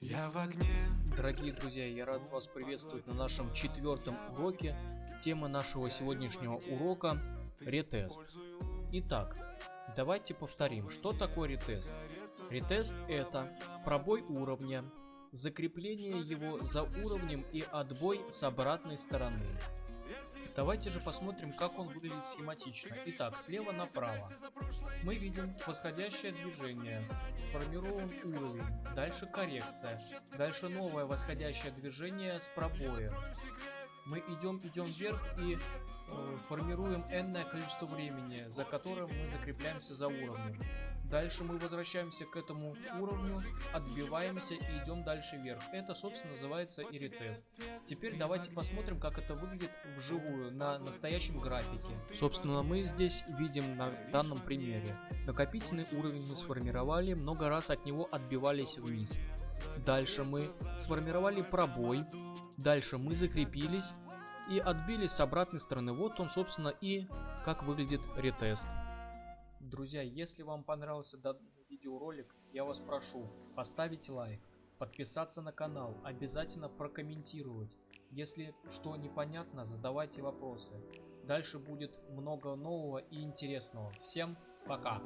Я в огне. Дорогие друзья, я рад вас приветствовать на нашем четвертом уроке. Тема нашего сегодняшнего урока – ретест. Итак, давайте повторим, что такое ретест. Ретест – это пробой уровня, закрепление его за уровнем и отбой с обратной стороны. Давайте же посмотрим, как он выглядит схематично. Итак, слева направо. Мы видим восходящее движение, сформирован уровень, дальше коррекция, дальше новое восходящее движение с пробоем. Мы идем, идем вверх и э, формируем n количество времени, за которым мы закрепляемся за уровнем. Дальше мы возвращаемся к этому уровню, отбиваемся и идем дальше вверх. Это, собственно, называется и ретест. Теперь давайте посмотрим, как это выглядит вживую на настоящем графике. Собственно, мы здесь видим на данном примере. Накопительный уровень мы сформировали, много раз от него отбивались вниз. Дальше мы сформировали пробой, дальше мы закрепились и отбились с обратной стороны. Вот он, собственно, и как выглядит ретест. Друзья, если вам понравился данный видеоролик, я вас прошу поставить лайк, подписаться на канал, обязательно прокомментировать. Если что непонятно, задавайте вопросы. Дальше будет много нового и интересного. Всем пока!